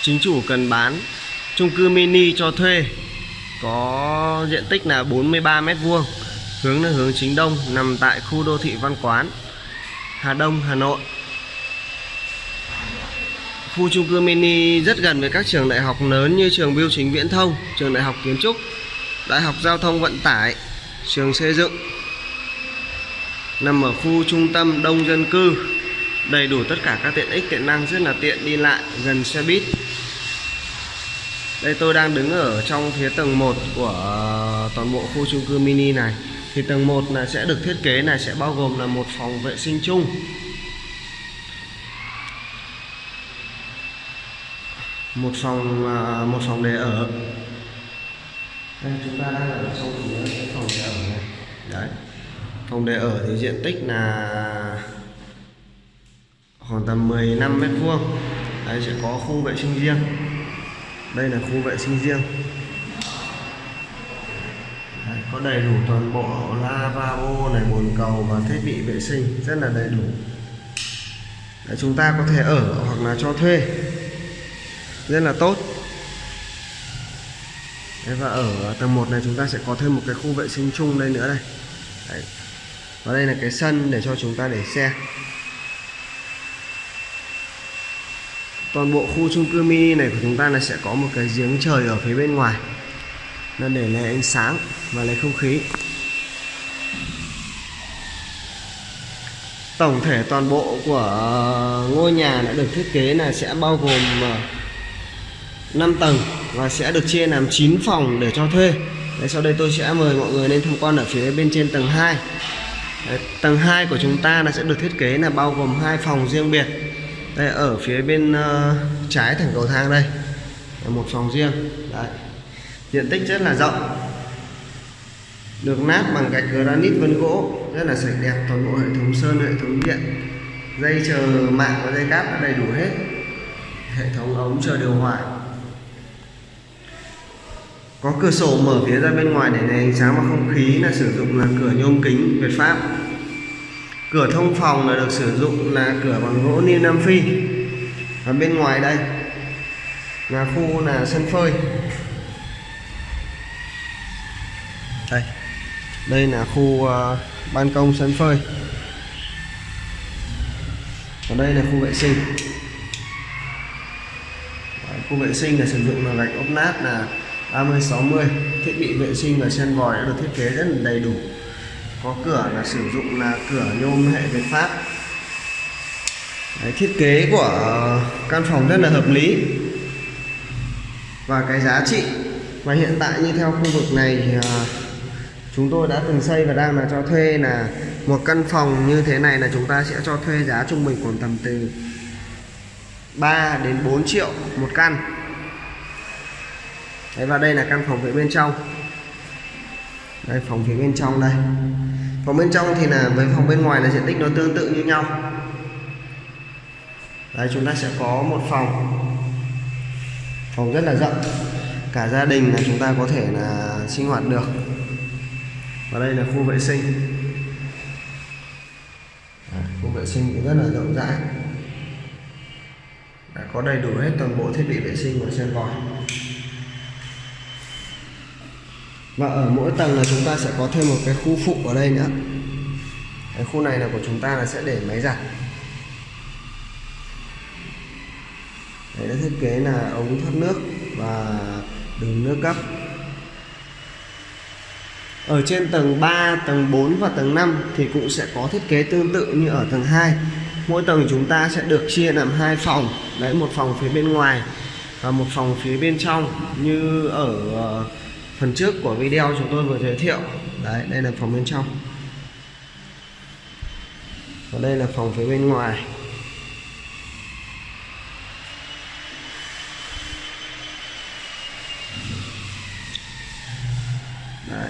chính chủ cần bán chung cư mini cho thuê. Có diện tích là 43 mét vuông, hướng là hướng chính đông, nằm tại khu đô thị Văn Quán, Hà Đông, Hà Nội. Khu chung cư mini rất gần với các trường đại học lớn như trường Bưu chính Viễn thông, trường đại học Kiến trúc, đại học Giao thông Vận tải, trường xây dựng. Nằm ở khu trung tâm đông dân cư. Đầy đủ tất cả các tiện ích, tiện năng rất là tiện đi lại, gần xe buýt đây, tôi đang đứng ở trong phía tầng 1 của ờ, toàn bộ khu chung cư mini này. Thì tầng 1 là sẽ được thiết kế này sẽ bao gồm là một phòng vệ sinh chung. Một phòng ờ, một phòng để ở. Đây, chúng ta đang ở trong cái phòng để ở này. Đấy. Phòng để ở thì diện tích là khoảng tầm 15 mét vuông. Đây sẽ có khu vệ sinh riêng đây là khu vệ sinh riêng. Đấy, có đầy đủ toàn bộ lavabo này bồn cầu và thiết bị vệ sinh rất là đầy đủ. Đấy, chúng ta có thể ở hoặc là cho thuê. Rất là tốt. Đấy, và ở tầng 1 này chúng ta sẽ có thêm một cái khu vệ sinh chung đây nữa đây. Đấy. và đây là cái sân để cho chúng ta để xe. Toàn bộ khu chung cư mini này của chúng ta là sẽ có một cái giếng trời ở phía bên ngoài. Nó để lấy ánh sáng và lấy không khí. Tổng thể toàn bộ của ờ, ngôi nhà đã được thiết kế là sẽ bao gồm ờ, 5 tầng và sẽ được chia làm 9 phòng để cho thuê. Đấy, sau đây tôi sẽ mời mọi người lên tham quan ở phía bên trên tầng 2 Đấy, tầng 2 của chúng ta là sẽ được thiết kế là bao gồm hai phòng riêng biệt đây ở phía bên uh, trái thành cầu thang đây. Là một phòng riêng. Đấy. diện tích rất là rộng. Được nát bằng gạch granite vân gỗ. Rất là sạch đẹp. Toàn bộ hệ thống sơn hệ thống điện. Dây chờ mạng và dây cáp đã đầy đủ hết. Hệ thống ống chờ điều hòa. Có cửa sổ mở phía ra bên ngoài để lấy ánh sáng và không khí là sử dụng là cửa nhôm kính Việt Pháp cửa thông phòng là được sử dụng là cửa bằng gỗ ni nam phi. Và bên ngoài đây là khu là sân phơi. Đây đây là khu uh, ban công sân phơi. Còn đây là khu vệ sinh. Đấy, khu vệ sinh là sử dụng là gạch ốp nát là 30 60 thiết bị vệ sinh và sen vòi đã được thiết kế rất là đầy đủ có cửa là sử dụng là cửa nhôm hệ Việt Pháp. Đấy, thiết kế của căn phòng rất là hợp lý. Và cái giá trị và hiện tại như theo khu vực này thì à, chúng tôi đã từng xây và đang là cho thuê là một căn phòng như thế này là chúng ta sẽ cho thuê giá trung bình khoảng tầm từ 3 đến 4 triệu một căn. Đấy, và đây là căn phòng phía bên trong đây phòng phía bên trong đây. Phòng bên trong thì là với phòng bên ngoài là diện tích nó tương tự như nhau. Đây chúng ta sẽ có một phòng. Phòng rất là rộng. Cả gia đình là chúng ta có thể là sinh hoạt được. Và đây là khu vệ sinh. Khu vệ sinh cũng rất là rộng rãi. Đã có đầy đủ hết toàn bộ thiết bị vệ sinh của sen vòi. Và ở mỗi tầng là chúng ta sẽ có thêm một cái khu phụ ở đây nữa. Cái khu này là của chúng ta là sẽ để máy giặt. Đấy đã thiết kế là ống thoát nước và đường nước cấp ở trên tầng 3, tầng 4 và tầng 5 thì cũng sẽ có thiết kế tương tự như ở tầng 2 mỗi tầng chúng ta sẽ được chia làm hai phòng. Đấy một phòng phía bên ngoài và một phòng phía bên trong như ở ờ, phần trước của video chúng tôi vừa giới thiệu. Đấy đây là phòng bên trong. Và đây là phòng phía bên ngoài. Đấy.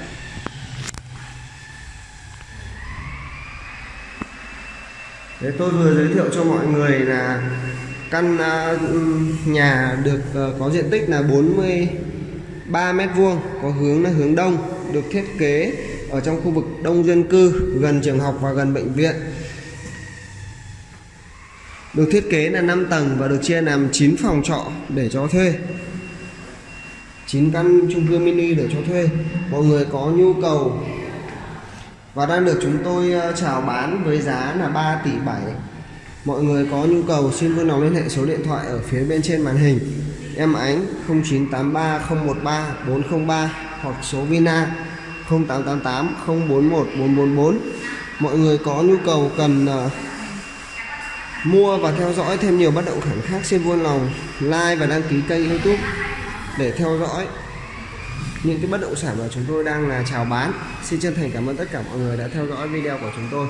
Đấy, tôi vừa giới thiệu cho mọi người là căn à, nhà được ờ, có diện tích là 40 3 mét vuông, có hướng là hướng đông, được thiết kế ở trong khu vực đông dân cư, gần trường học và gần bệnh viện. Được thiết kế là 5 tầng và được chia làm 9 phòng trọ để cho thuê. 9 căn chung cư mini để cho thuê. Mọi người có nhu cầu và đang được chúng tôi ờ, chào bán với giá là 3 tỷ 7 mọi người có nhu cầu xin vui lòng liên hệ số điện thoại ở phía bên trên màn hình em ánh 0983 013 403 hoặc số Vina 0888 041 444 mọi người có nhu cầu cần uh, mua và theo dõi thêm nhiều bất động sản khác xin vui lòng like và đăng ký kênh youtube để theo dõi những cái bất động sản mà chúng tôi đang là chào bán. Xin chân thành cảm ơn tất cả mọi người đã theo dõi video của chúng tôi.